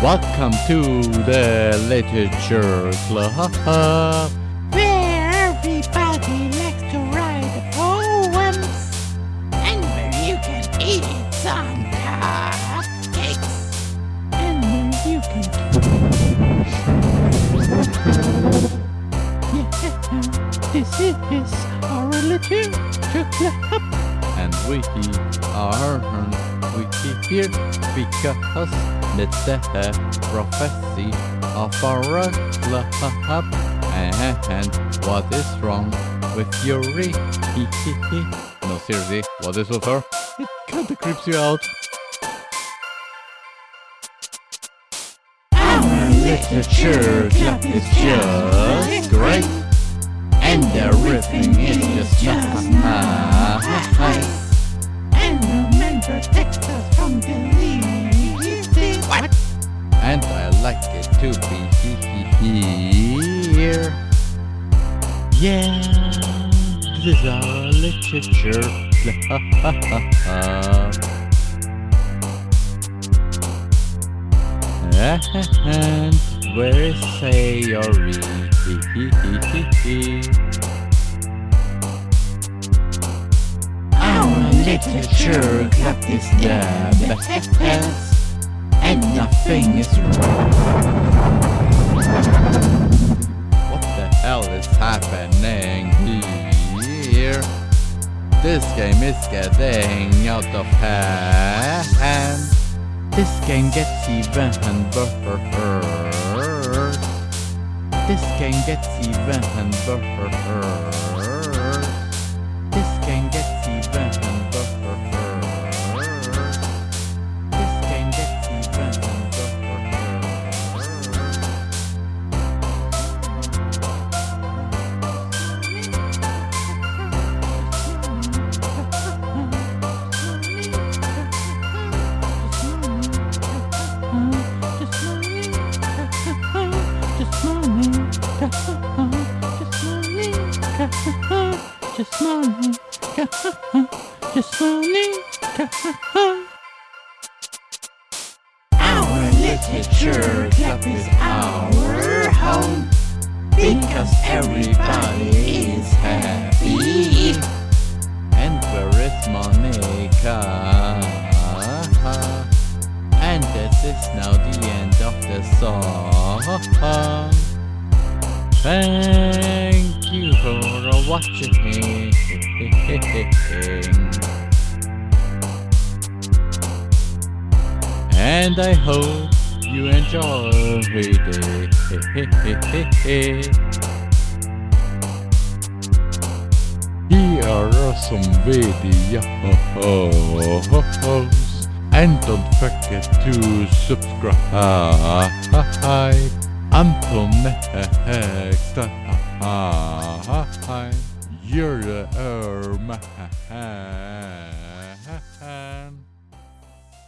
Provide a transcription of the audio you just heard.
Welcome to the Literature Club. Where everybody likes to write poems. And where you can eat some cupcakes. And where you can yeah, this is our literature club. And we are we here because it's the prophecy of our club. And what is wrong with Yuri? no, seriously, what is with her? It kinda creeps you out. our Literature club is just great. And everything is just nice. It to be here. Yeah, this is our literature. And where is Sayori? our literature club is the best and nothing is wrong. What the hell is happening here? This game is getting out of hand. This game gets even worse. This game gets even worse. Just morning, just morning, Our literature club is our home because everybody is happy. And where is Monika? And this is now the end of the song. Thank you for watching. And I hope you enjoyed it. Here are some videos. And don't forget to subscribe. Anton Gjørme